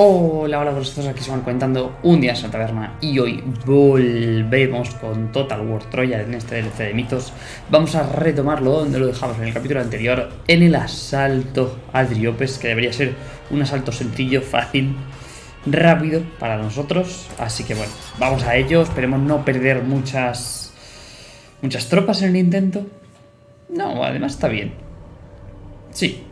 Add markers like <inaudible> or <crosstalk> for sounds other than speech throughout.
Hola, hola, vosotros aquí se van comentando un día en la taberna y hoy volvemos con Total War Troya en este DLC de mitos. Vamos a retomarlo donde lo dejamos en el capítulo anterior, en el asalto al Driopes, que debería ser un asalto sencillo, fácil, rápido para nosotros. Así que bueno, vamos a ello, esperemos no perder muchas, muchas tropas en el intento. No, además está bien. Sí,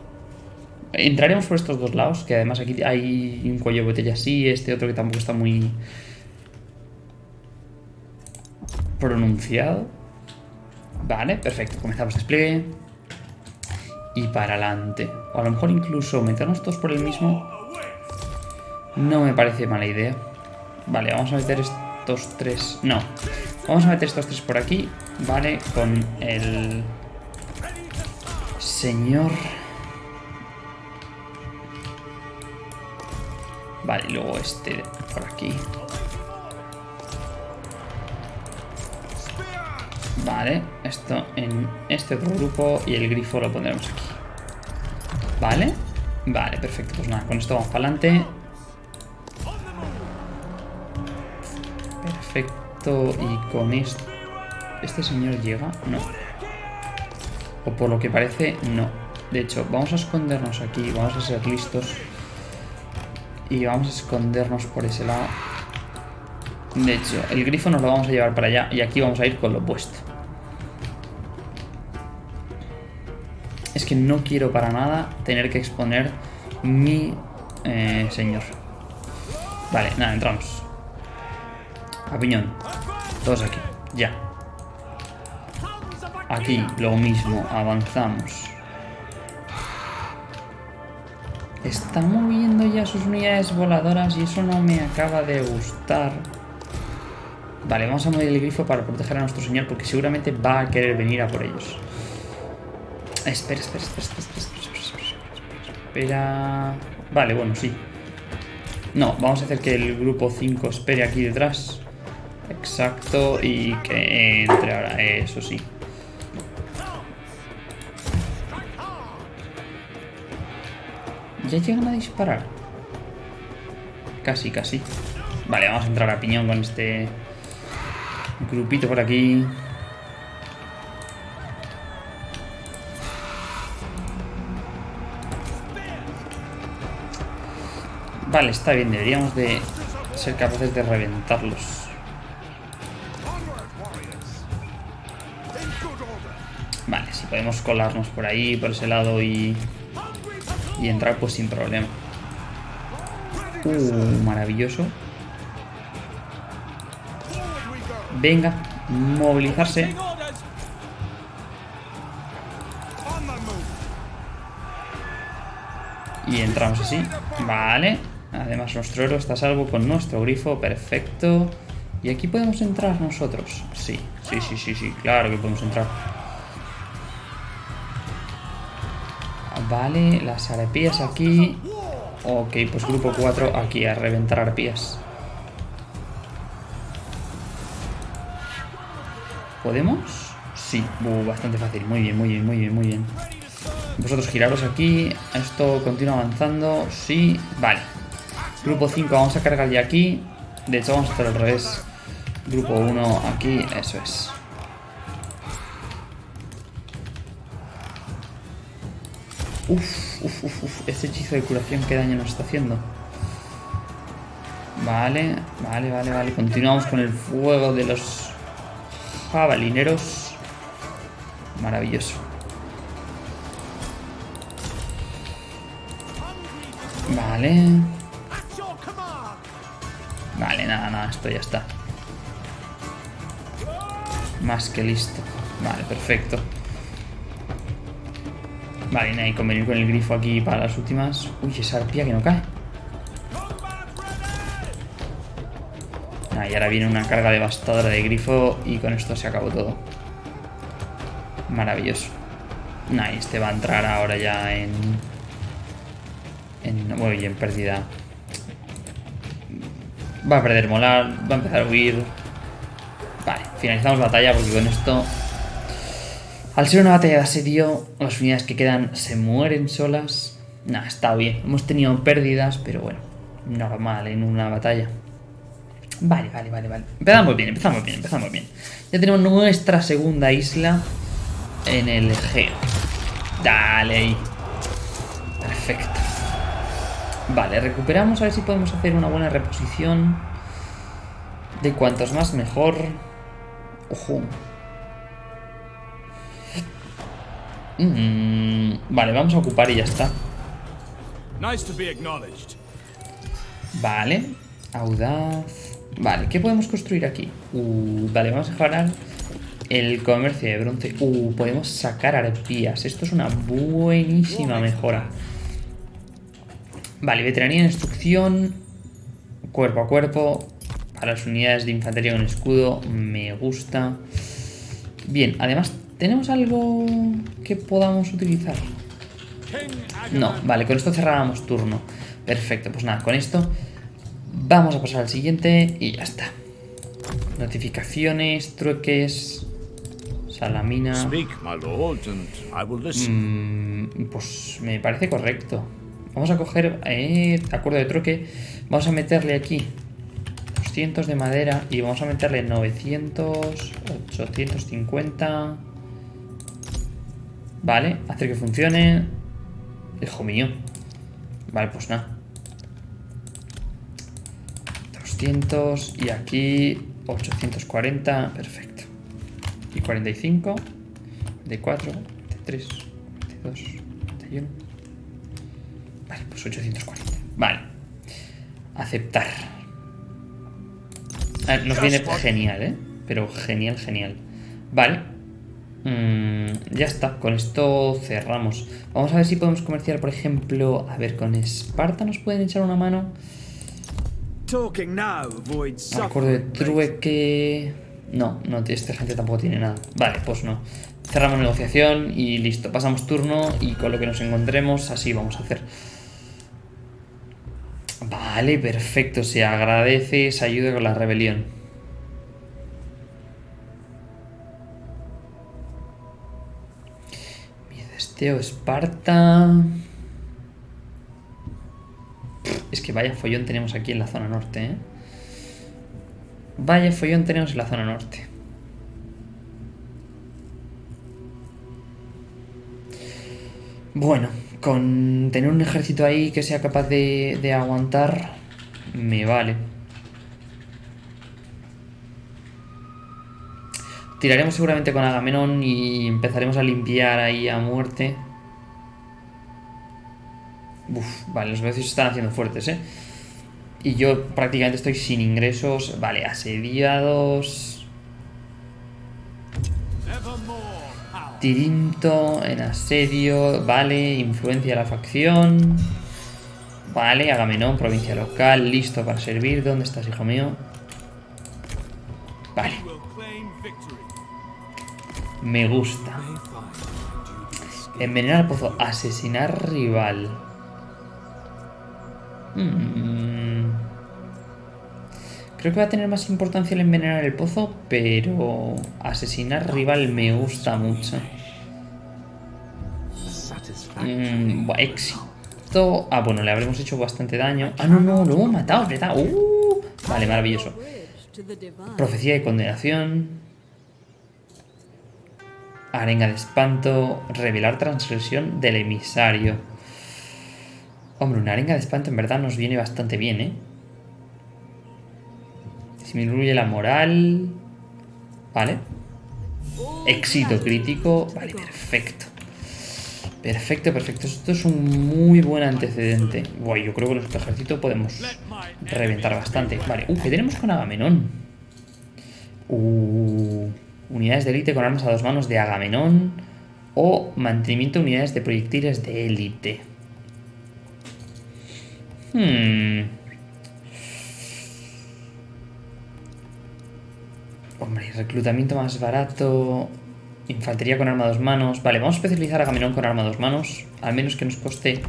Entraremos por estos dos lados, que además aquí hay un cuello de botella así, este otro que tampoco está muy pronunciado. Vale, perfecto. Comenzamos despliegue. Y para adelante. O a lo mejor incluso meternos todos por el mismo. No me parece mala idea. Vale, vamos a meter estos tres... No. Vamos a meter estos tres por aquí. Vale, con el... Señor... Vale, y luego este por aquí. Vale, esto en este otro grupo y el grifo lo pondremos aquí. Vale, vale, perfecto. Pues nada, con esto vamos para adelante. Perfecto, y con esto... ¿Este señor llega? No. O por lo que parece, no. De hecho, vamos a escondernos aquí, vamos a ser listos. Y vamos a escondernos por ese lado. De hecho, el grifo nos lo vamos a llevar para allá y aquí vamos a ir con lo opuesto. Es que no quiero para nada tener que exponer mi eh, señor. Vale, nada, entramos. A piñón. Todos aquí. Ya. Aquí lo mismo. Avanzamos. Está moviendo ya sus unidades voladoras y eso no me acaba de gustar. Vale, vamos a mover el grifo para proteger a nuestro señor porque seguramente va a querer venir a por ellos. Espera, espera, espera, espera, espera, espera, espera. Vale, bueno, sí. No, vamos a hacer que el grupo 5 espere aquí detrás. Exacto, y que entre ahora, eso sí. ¿Ya llegan a disparar? Casi, casi. Vale, vamos a entrar a piñón con este grupito por aquí. Vale, está bien. Deberíamos de ser capaces de reventarlos. Vale, si podemos colarnos por ahí, por ese lado y y entrar pues sin problema. Uh, maravilloso. Venga, movilizarse. Y entramos así. Vale. Además nuestro héroe está a salvo con nuestro grifo. Perfecto. ¿Y aquí podemos entrar nosotros? Sí, sí, sí, sí, sí. Claro que podemos entrar. Vale, las arpías aquí. Ok, pues grupo 4 aquí a reventar arpías. ¿Podemos? Sí, uh, bastante fácil. Muy bien, muy bien, muy bien, muy bien. Vosotros giraros aquí. Esto continúa avanzando. Sí, vale. Grupo 5 vamos a cargar ya aquí. De hecho, vamos a hacer al revés. Grupo 1 aquí, eso es. Uf, uf, uf, uf. Este hechizo de curación, ¿qué daño nos está haciendo? Vale, vale, vale, vale. Continuamos con el fuego de los jabalineros. Maravilloso. Vale. Vale, nada, nada, esto ya está. Más que listo. Vale, perfecto. Vale, no hay convenir con el grifo aquí para las últimas. Uy, esa arpía que no cae. y ahora viene una carga devastadora de grifo y con esto se acabó todo. Maravilloso. Nah, este va a entrar ahora ya en... En... Muy en pérdida. Va a perder molar, va a empezar a huir. Vale, finalizamos batalla porque con esto al ser una batalla de asedio, las unidades que quedan se mueren solas. Nah, está bien. Hemos tenido pérdidas, pero bueno. normal en una batalla. Vale, vale, vale, vale. Empezamos bien, empezamos bien, empezamos bien. Ya tenemos nuestra segunda isla en el Egeo. Dale ahí. Perfecto. Vale, recuperamos a ver si podemos hacer una buena reposición. De cuantos más mejor. Ojo. Mm, vale, vamos a ocupar y ya está. Vale. Audaz. Vale, ¿qué podemos construir aquí? Uh, vale, vamos a mejorar el comercio de bronce. Uh, podemos sacar arpías. Esto es una buenísima mejora. Vale, veteranía en instrucción. Cuerpo a cuerpo. Para las unidades de infantería con escudo. Me gusta. Bien, además, ¿tenemos algo que podamos utilizar? No, vale, con esto cerrábamos turno. Perfecto, pues nada, con esto vamos a pasar al siguiente y ya está. Notificaciones, trueques, salamina. Mm, pues me parece correcto. Vamos a coger eh, acuerdo de trueque. Vamos a meterle aquí 200 de madera y vamos a meterle 900, 850. Vale, hacer que funcione. Hijo mío. Vale, pues nada. 200 y aquí 840. Perfecto. Y 45. De 4, de 3, de 2, de 1. Vale, pues 840. Vale. Aceptar. Ah, nos viene genial, ¿eh? Pero genial, genial. Vale. Mm, ya está, con esto cerramos. Vamos a ver si podemos comerciar, por ejemplo... A ver, con Esparta nos pueden echar una mano. Acuerdo de trueque... No, no, esta gente tampoco tiene nada. Vale, pues no. Cerramos negociación y listo. Pasamos turno y con lo que nos encontremos así vamos a hacer. Vale, perfecto. Se agradece esa ayuda con la rebelión. Teo Esparta. Es que vaya follón tenemos aquí en la zona norte, ¿eh? Vaya follón tenemos en la zona norte. Bueno, con tener un ejército ahí que sea capaz de, de aguantar, me vale. Tiraremos seguramente con Agamenón y empezaremos a limpiar ahí a muerte. Uf, vale, los vecinos están haciendo fuertes, ¿eh? Y yo prácticamente estoy sin ingresos. Vale, asediados. Tirinto en asedio. Vale, influencia de la facción. Vale, Agamenón, provincia local. Listo para servir. ¿Dónde estás, hijo mío? Vale. Me gusta. Envenenar al pozo. Asesinar rival. Hmm. Creo que va a tener más importancia el envenenar el pozo, pero asesinar rival me gusta mucho. Mm, éxito. Ah, bueno, le habremos hecho bastante daño. Ah, no, no, lo hemos matado, ¿verdad? Uh, vale, maravilloso. Profecía de condenación. Arenga de espanto. Revelar transgresión del emisario. Hombre, una arenga de espanto en verdad nos viene bastante bien, ¿eh? Disminuye la moral. Vale. Éxito crítico. Vale, perfecto. Perfecto, perfecto. Esto es un muy buen antecedente. Guay, yo creo que nuestro ejército podemos reventar bastante. Vale, uh, ¿qué tenemos con Agamenón? Uh... Unidades de élite con armas a dos manos de Agamenón. O mantenimiento de unidades de proyectiles de élite. Hmm. Hombre, reclutamiento más barato. Infantería con arma a dos manos. Vale, vamos a especializar a Agamenón con arma a dos manos. Al menos que nos coste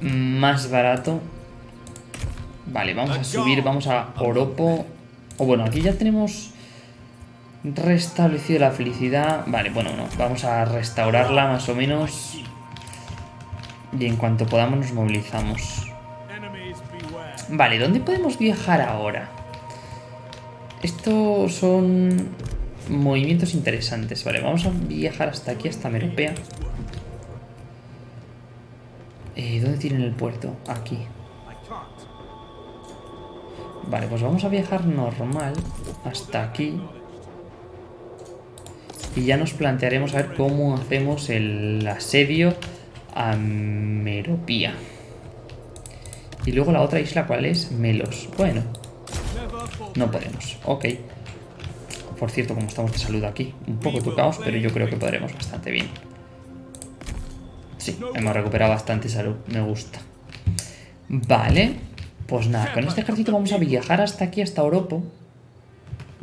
más barato. Vale, vamos a subir, vamos a Oropo. O bueno, aquí ya tenemos Restablecido la felicidad. Vale, bueno, no. Vamos a restaurarla más o menos. Y en cuanto podamos nos movilizamos. Vale, ¿dónde podemos viajar ahora? Estos son movimientos interesantes. Vale, vamos a viajar hasta aquí, hasta Meropea. Eh, ¿Dónde tienen el puerto? Aquí. Vale, pues vamos a viajar normal hasta aquí. Y ya nos plantearemos a ver cómo hacemos el asedio a Meropía. Y luego la otra isla, ¿cuál es? Melos. Bueno, no podemos. Ok. Por cierto, como estamos de salud aquí, un poco tocados, pero yo creo que podremos bastante bien. Sí, hemos recuperado bastante salud, me gusta. Vale, pues nada, con este ejército vamos a viajar hasta aquí, hasta Europa.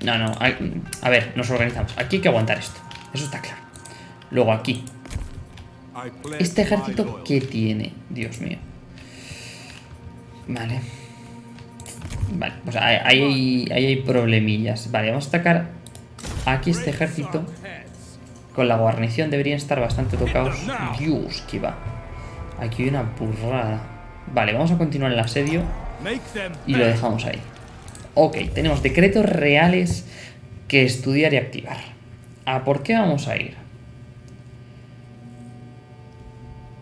No, no, a, ver, nos organizamos. Aquí hay que aguantar esto, eso está claro. Luego aquí. ¿Este ejército qué tiene? Dios mío. Vale. Vale, pues ahí hay, hay problemillas. Vale, vamos a atacar aquí este ejército. Con la guarnición deberían estar bastante tocados. Dios, que va. Aquí hay una burrada. Vale, vamos a continuar el asedio. Y lo dejamos ahí. Ok, tenemos decretos reales que estudiar y activar. ¿A por qué vamos a ir?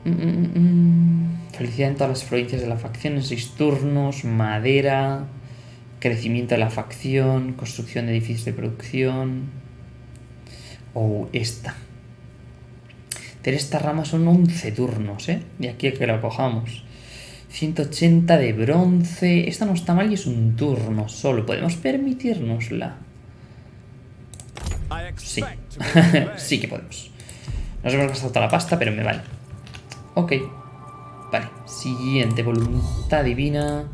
Mm, mm, mm, Felicidad en todas las provincias de la facción en seis turnos, madera, crecimiento de la facción, construcción de edificios de producción. O oh, esta. Pero esta rama son 11 turnos, ¿eh? Y aquí que lo cojamos. 180 de bronce. Esta no está mal y es un turno solo. ¿Podemos permitirnosla? Sí. <laughs> sí que podemos. Nos hemos gastado toda la pasta, pero me vale. Ok. Vale. Siguiente. Voluntad divina.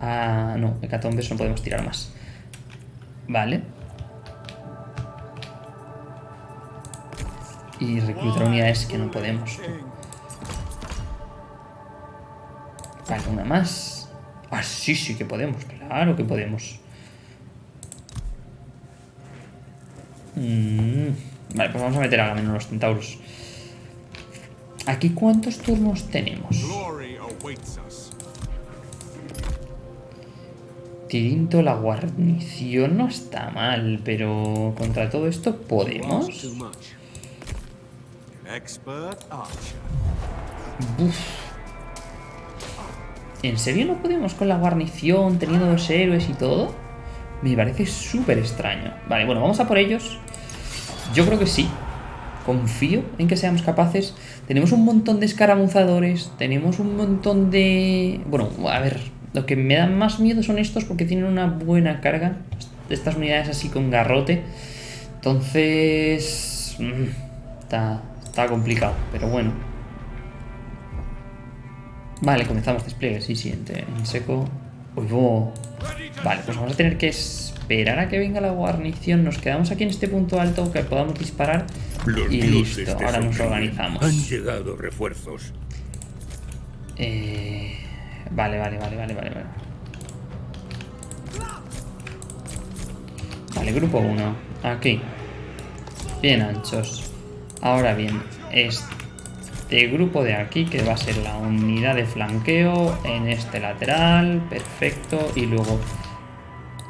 Ah, no, hecatombes no podemos tirar más. Vale. Y reclutar unidades que no podemos. Vale, una más. Ah, sí, sí que podemos. Claro que podemos. Mm, vale, pues vamos a meter a menos los centauros. ¿Aquí cuántos turnos tenemos? Tirinto, la guarnición no está mal, pero contra todo esto podemos. ¿En serio no podemos con la guarnición, teniendo dos héroes y todo? Me parece súper extraño. Vale, bueno, vamos a por ellos. Yo creo que sí. Confío en que seamos capaces. Tenemos un montón de escaramuzadores. Tenemos un montón de... Bueno, a ver, lo que me da más miedo son estos porque tienen una buena carga. Estas unidades así con garrote. Entonces... Mm, está complicado, pero bueno. Vale, comenzamos despliegue, sí, siguiente. En seco. Uy, Vale, pues vamos a tener que esperar a que venga la guarnición. Nos quedamos aquí en este punto alto que podamos disparar. y listo, ahora nos organizamos. Han llegado refuerzos. Eh... Vale, vale, vale, vale, vale. Vale, grupo 1. Aquí. Bien anchos. Ahora bien, este grupo de aquí, que va a ser la unidad de flanqueo en este lateral. Perfecto. Y luego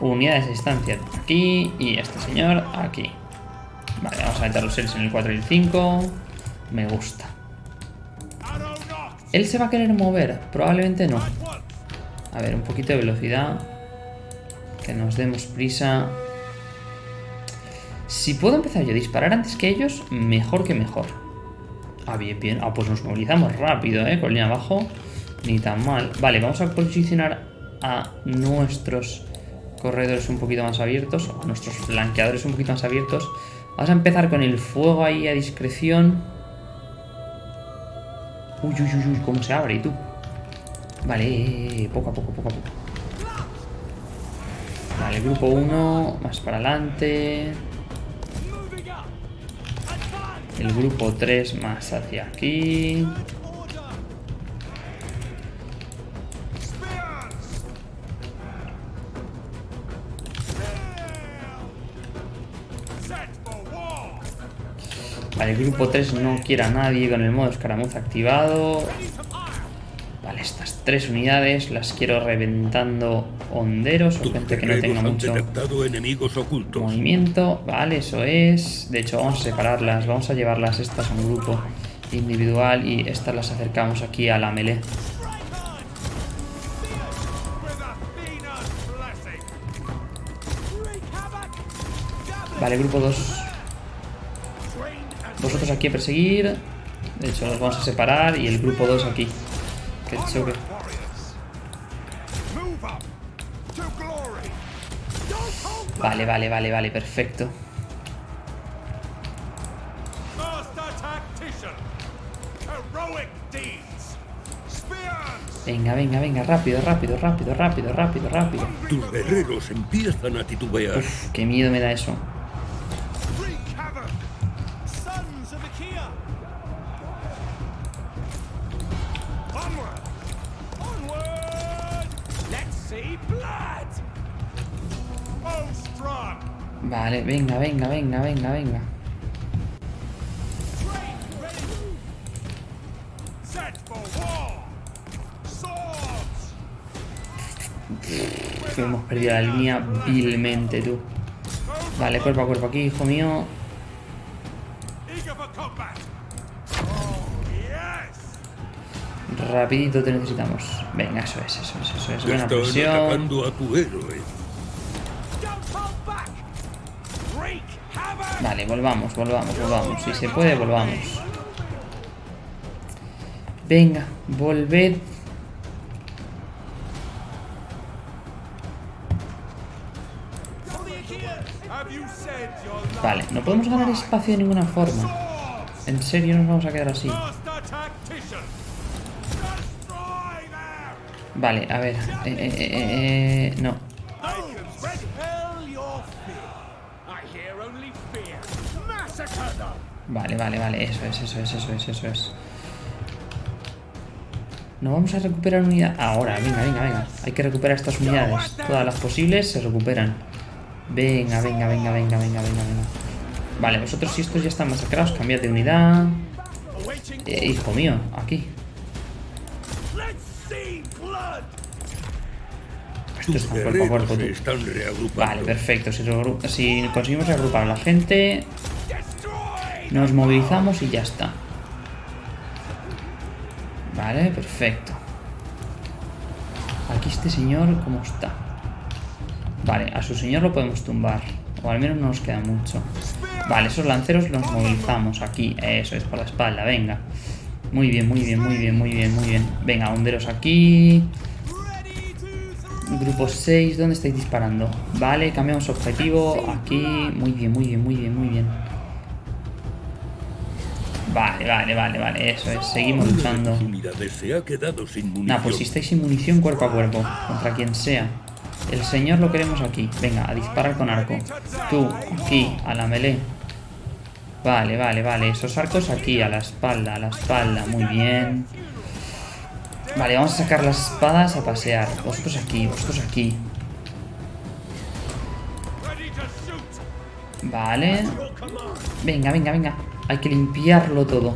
unidades de distancia aquí y este señor aquí. Vale, vamos a meter los seres en el 4 y el 5. Me gusta. ¿Él se va a querer mover? Probablemente no. A ver, un poquito de velocidad. Que nos demos prisa. Si puedo empezar yo a disparar antes que ellos, mejor que mejor. Ah, bien, bien. Ah, pues nos movilizamos rápido, ¿eh? Con línea abajo. Ni tan mal. Vale, vamos a posicionar a nuestros corredores un poquito más abiertos. A nuestros flanqueadores un poquito más abiertos. Vamos a empezar con el fuego ahí a discreción. Uy, uy, uy, uy, cómo se abre, ¿y tú? Vale, poco a poco, poco a poco. Vale, grupo 1, más para adelante. El grupo 3 más hacia aquí. Vale, el grupo 3 no quiere a nadie con el modo escaramuza activado. Estas tres unidades las quiero reventando honderos o gente que no tenga mucho detectado enemigos ocultos. movimiento. Vale, eso es. De hecho, vamos a separarlas. Vamos a llevarlas estas a un grupo individual y estas las acercamos aquí a la melee. Vale, grupo 2. Vosotros aquí a perseguir. De hecho, los vamos a separar y el grupo 2 aquí. Vale, vale, vale, vale, perfecto. Venga, venga, venga, rápido, rápido, rápido, rápido, rápido, rápido. Tus guerreros empiezan a titubear. Uf, qué miedo me da eso. Vale, venga, venga, venga, venga, venga. Hemos perdido la línea vilmente, tú. Vale, cuerpo a cuerpo aquí, hijo mío. Rapidito te necesitamos. Venga, eso es, eso es, eso es. Buena presión. Vale, volvamos, volvamos, volvamos. Si se puede, volvamos. Venga, volved. Vale, no podemos ganar espacio de ninguna forma. En serio nos vamos a quedar así. Vale, a ver. Eh, eh, eh, no. Vale, vale, vale. Eso es, eso es, eso es, eso es. No vamos a recuperar unidad. Ahora, venga, venga, venga. Hay que recuperar estas unidades. Todas las posibles se recuperan. Venga, venga, venga, venga, venga, venga, venga. Vale, vosotros si estos ya están masacrados, cambiad de unidad. Hijo mío, aquí. Está cuerpo, tú. Vale, perfecto. Si, conseguimos reagrupar a la gente, nos movilizamos y ya está. Vale, perfecto. Aquí este señor, ¿cómo está? Vale, a su señor lo podemos tumbar. O al menos no nos queda mucho. Vale, esos lanceros los movilizamos aquí. Eso es, por la espalda, venga. Muy bien, muy bien, muy bien, muy bien, muy bien. Venga, honderos aquí. Grupo 6, ¿dónde estáis disparando? Vale, cambiamos objetivo. Aquí, muy bien, muy bien, muy bien, muy bien. Vale, vale, vale, vale, eso es. Seguimos luchando. Nah, pues si estáis sin munición cuerpo a cuerpo, contra quien sea. El señor lo queremos aquí. Venga, a disparar con arco. Tú, aquí, a la melee. Vale, vale, vale. Esos arcos aquí, a la espalda, a la espalda. Muy bien. Vale, vamos a sacar las espadas a pasear. Vosotros aquí, vosotros aquí. Vale. Venga, venga, venga. Hay que limpiarlo todo.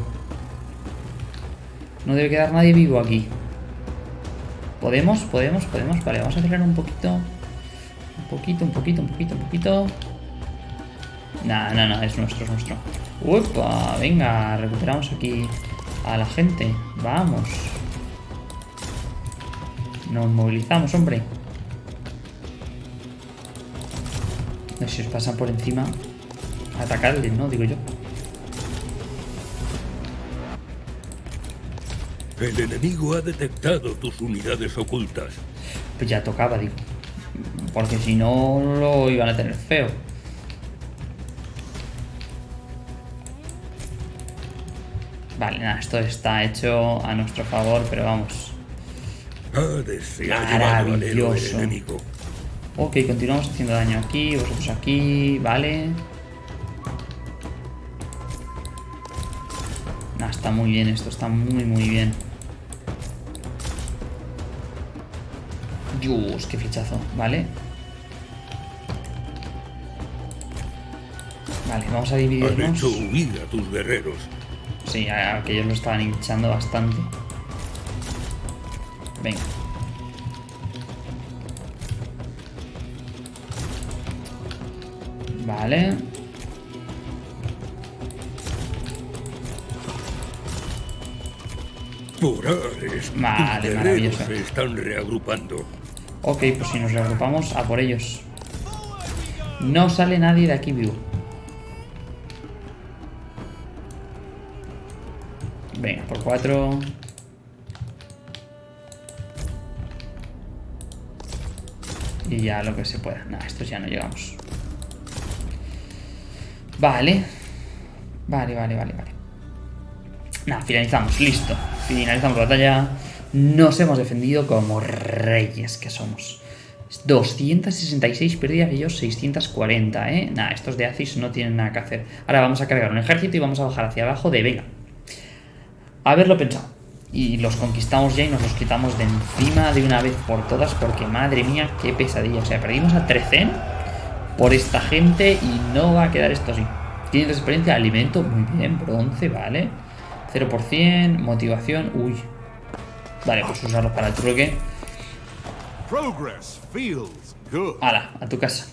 No debe quedar nadie vivo aquí. ¿Podemos? ¿Podemos? ¿Podemos? Vale, vamos a acelerar un poquito. Un poquito, un poquito, un poquito, un poquito. Nah, no, no, es nuestro, es nuestro. ¡Upa! Venga, recuperamos aquí a la gente. Vamos. Nos movilizamos, hombre. No sé si os pasan por encima. Atacarles, ¿no? Digo yo. El enemigo ha detectado tus unidades ocultas. Pues ya tocaba, digo. Porque si no lo iban a tener feo. Vale, nada, esto está hecho a nuestro favor, pero vamos. Maravilloso. enemigo. Ok, continuamos haciendo daño aquí, vosotros aquí, vale. Nah, está muy bien esto, está muy muy bien. Dios, qué fichazo, vale. Vale, vamos a dividirnos. hecho huir a tus guerreros. Sí, aquellos lo estaban hinchando bastante. Venga. Vale. Vale, maravilloso. se están reagrupando. Ok, pues si nos reagrupamos, a por ellos. No sale nadie de aquí vivo. Venga, por cuatro. Y ya lo que se pueda. Nada, estos ya no llegamos. Vale. Vale, vale, vale, vale. Nada, finalizamos. Listo. Finalizamos la batalla. Nos hemos defendido como reyes que somos. 266 pérdidas y ellos 640, ¿eh? Nada, estos de Aziz no tienen nada que hacer. Ahora vamos a cargar un ejército y vamos a bajar hacia abajo de venga. Haberlo pensado. Y los conquistamos ya y nos los quitamos de encima de una vez por todas porque madre mía, qué pesadilla. O sea, perdimos a 13 por esta gente y no va a quedar esto así. Tienes experiencia, alimento, muy bien, bronce, vale. 0%, motivación, uy. Vale, pues usarlos para el truque. Progress feels good. Ala, a tu casa.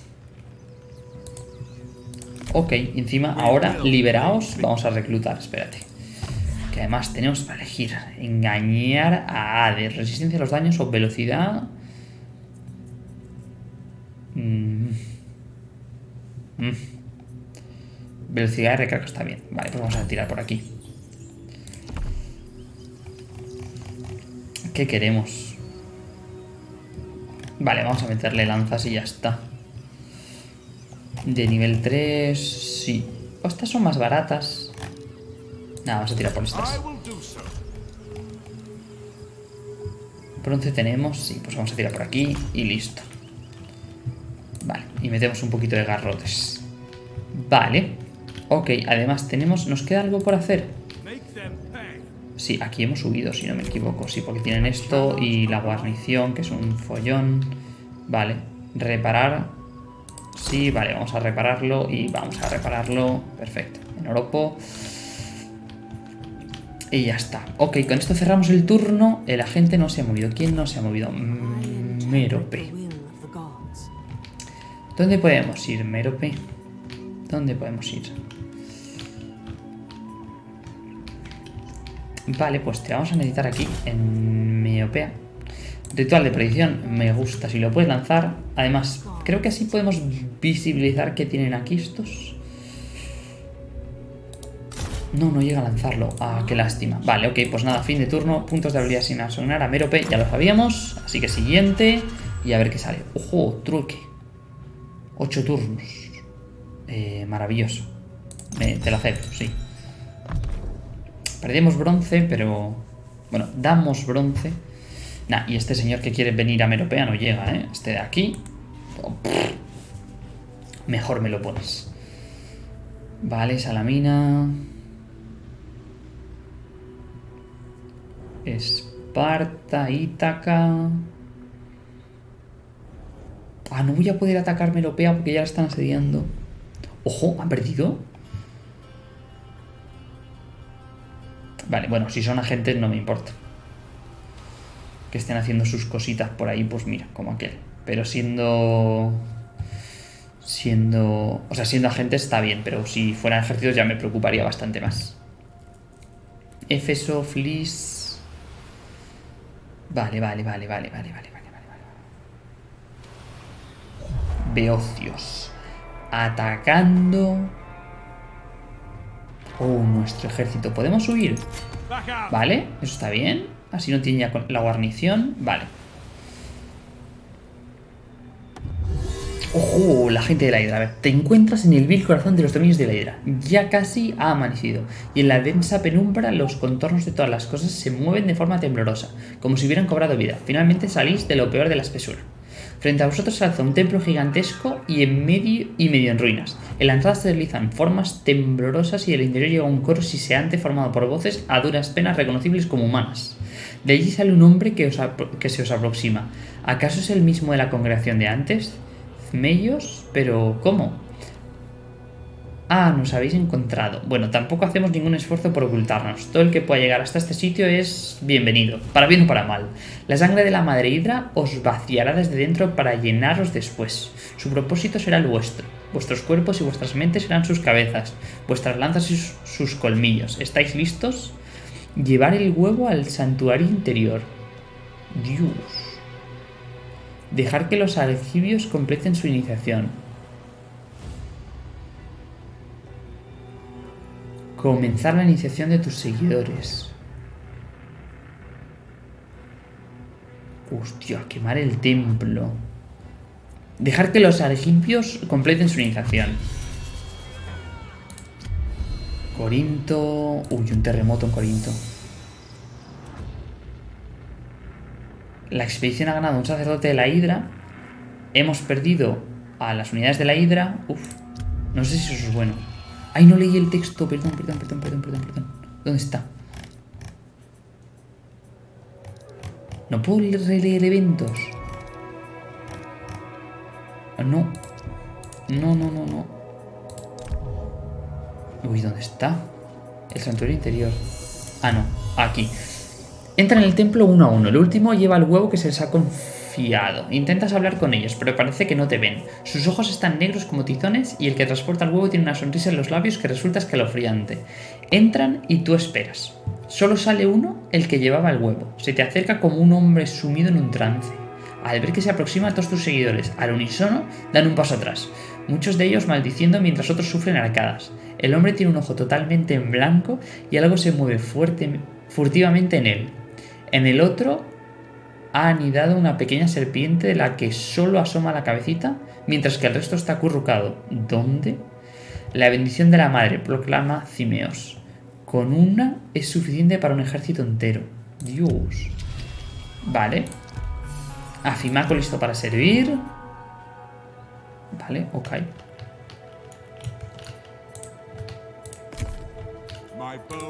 Ok, encima ahora liberaos, vamos a reclutar, espérate. Que además tenemos para elegir engañar a Hades, resistencia a los daños o velocidad. Mm. Mm. Velocidad de recarga está bien. Vale, pues vamos a tirar por aquí. ¿Qué queremos? Vale, vamos a meterle lanzas y ya está. De nivel 3, sí. O estas son más baratas. Nada, vamos a tirar por estas. Bronce tenemos, sí, pues vamos a tirar por aquí y listo. Vale, y metemos un poquito de garrotes. Vale. Ok, además tenemos... ¿Nos queda algo por hacer? Sí, aquí hemos subido, si no me equivoco. Sí, porque tienen esto y la guarnición, que es un follón. Vale, reparar. Sí, vale, vamos a repararlo y vamos a repararlo. Perfecto. En Oropo. Y ya está. Ok, con esto cerramos el turno. El agente no se ha movido. ¿Quién no se ha movido? Mm, Mérope. ¿Dónde podemos ir, Mérope? ¿Dónde podemos ir? Vale, pues te vamos a necesitar aquí en Miopea. Ritual de predicción, me gusta. Si lo puedes lanzar, además, creo que así podemos visibilizar que tienen aquí estos. No, no llega a lanzarlo. Ah, qué lástima. Vale, ok, pues nada, fin de turno. Puntos de habilidad sin asonar a Merope, ya lo sabíamos. Así que siguiente. Y a ver qué sale. Ojo, truque. Ocho turnos. Eh, maravilloso. Me- te lo acepto, sí. Perdemos bronce, pero... Bueno, damos bronce. Nah, y este señor que quiere venir a Meropea no llega, ¿eh? Este de aquí... Mejor me lo pones. Vale, Salamina... Esparta, Ítaca... Ah, no voy a poder atacar Meropea porque ya la están asediando. Ojo, ¿han perdido? Vale, bueno, si son agentes no me importa. Que estén haciendo sus cositas por ahí, pues mira, como aquel. Pero siendo... Siendo... O sea, siendo agentes está bien, pero si fueran ejércitos ya me preocuparía bastante más. Efeso, Flis... Vale, vale, vale, vale, vale, vale, vale, vale. Beocios. Atacando. Oh, nuestro ejército. ¿Podemos huir? Vale, eso está bien. Así no tiene ya la guarnición. Vale. ¡Ojo! La gente de la Hidra. A ver, te encuentras en el vil corazón de los dominios de la Hidra. Ya casi ha amanecido. Y en la densa penumbra los contornos de todas las cosas se mueven de forma temblorosa, como si hubieran cobrado vida. Finalmente salís de lo peor de la espesura. Frente a vosotros se alza un templo gigantesco y en medio y medio en ruinas. En la entrada se deslizan formas temblorosas y del interior llega un coro siseante formado por voces a duras penas reconocibles como humanas. De allí sale un hombre que, os que se os aproxima. ¿Acaso es el mismo de la congregación de antes? Zmellos, pero ¿cómo? Ah, nos habéis encontrado. Bueno, tampoco hacemos ningún esfuerzo por ocultarnos. Todo el que pueda llegar hasta este sitio es bienvenido, para bien o para mal. La sangre de la madre hidra os vaciará desde dentro para llenaros después. Su propósito será el vuestro. Vuestros cuerpos y vuestras mentes serán sus cabezas, vuestras lanzas y sus colmillos. ¿Estáis listos? Llevar el huevo al santuario interior. Dios. Dejar que los argivios completen su iniciación. Comenzar la iniciación de tus seguidores. Hostia, quemar el templo. Dejar que los argimpios completen su iniciación. Corinto... Uy, un terremoto en Corinto. La expedición ha ganado un sacerdote de la Hidra. Hemos perdido a las unidades de la Hidra. Uf, no sé si eso es bueno. Ay, no leí el texto. Perdón, perdón, perdón, perdón, perdón, perdón. ¿Dónde está? No puedo releer eventos. Ah, No. No, no, no, no. Uy, ¿dónde está? El santuario interior. Ah, no. Aquí. Entra en el templo uno a uno. El último lleva el huevo que se les ha confiado. Intentas hablar con ellos, pero parece que no te ven. Sus ojos están negros como tizones y el que transporta el huevo tiene una sonrisa en los labios que resulta escalofriante. Entran y tú esperas. Solo sale uno, el que llevaba el huevo. Se te acerca como un hombre sumido en un trance. Al ver que se aproxima a todos tus seguidores, al unísono, dan un paso atrás. Muchos de ellos maldiciendo mientras otros sufren arcadas. El hombre tiene un ojo totalmente en blanco y algo se mueve furtivamente en él. En el otro ha anidado una pequeña serpiente de la que solo asoma la cabecita, mientras que el resto está acurrucado. ¿Dónde? La bendición de la madre, proclama Cimeos. Con una es suficiente para un ejército entero. Dios. Vale. Afimaco listo para servir. Vale, ok.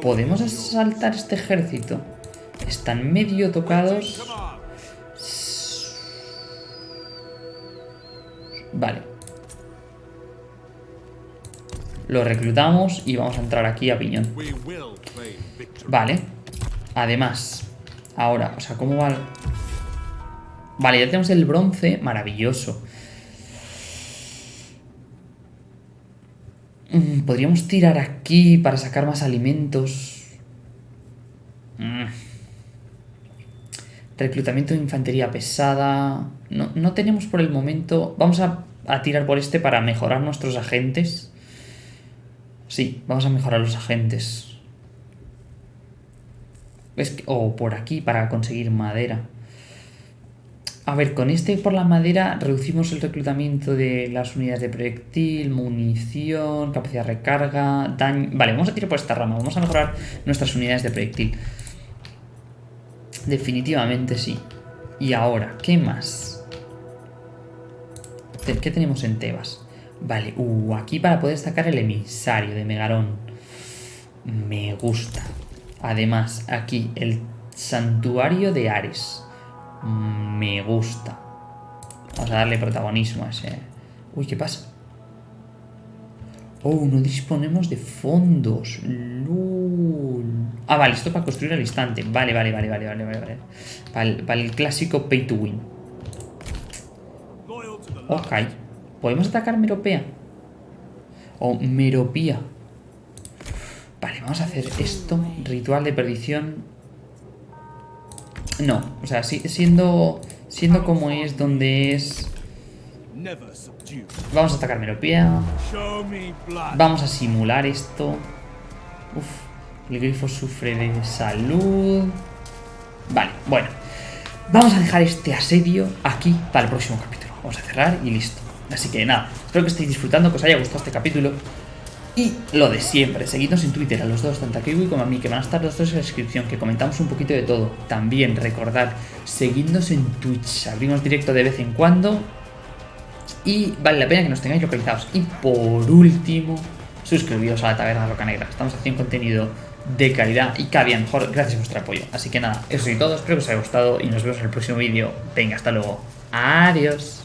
¿Podemos asaltar este ejército? Están medio tocados. Vale. Lo reclutamos y vamos a entrar aquí a piñón. Vale. Además, ahora, o sea, ¿cómo va? el- Vale, ya tenemos el bronce. Maravilloso. Mm, Podríamos tirar aquí para sacar más alimentos. Reclutamiento de infantería pesada. No, no tenemos por el momento... Vamos a, a tirar por este para mejorar nuestros agentes. Sí, vamos a mejorar los agentes. Es o por aquí para conseguir madera. A ver, con este por la madera reducimos el reclutamiento de las unidades de proyectil, munición, capacidad de recarga, daño... Vale, vamos a tirar por esta rama, vamos a mejorar nuestras unidades de proyectil. Definitivamente sí. Y ahora, ¿qué más? ¿Qué tenemos en Tebas? Vale, uh, aquí para poder sacar el emisario de Megarón. Me gusta. Además, aquí el santuario de Ares. Mm, Me gusta. Vamos a darle protagonismo a ese. Uy, ¿qué pasa? Oh, no disponemos de fondos. Ah, vale, esto para construir al instante. Vale, vale, vale, vale, vale, vale. vale. Para el, clásico pay to win. Ok. ¿Podemos atacar Meropea? O Meropía. Vale, vamos a hacer esto. Ritual de perdición. No, o sea, si- siendo, siendo como es, donde es... Vamos a atacar Meropía. Show me blood. Vamos a simular esto. Uf, el grifo sufre de salud. Vale, bueno. Vamos a dejar este asedio aquí para el próximo capítulo. Vamos a cerrar y listo. Así que nada, espero que estéis disfrutando, que os haya gustado este capítulo. Y lo de siempre, seguidnos en Twitter a los dos, tanto a Kiwi como a mí, que van a estar los dos en la descripción, que comentamos un poquito de todo. También recordad, seguidnos en Twitch, abrimos directo de vez en cuando. Y vale la pena que nos tengáis localizados. Y por último, suscribiros a la Taberna Roca Negra. Estamos haciendo contenido de calidad y cada día mejor gracias a vuestro apoyo. Así que nada, eso y todo, espero que os haya gustado y nos vemos en el próximo vídeo. Venga, hasta luego. Adiós.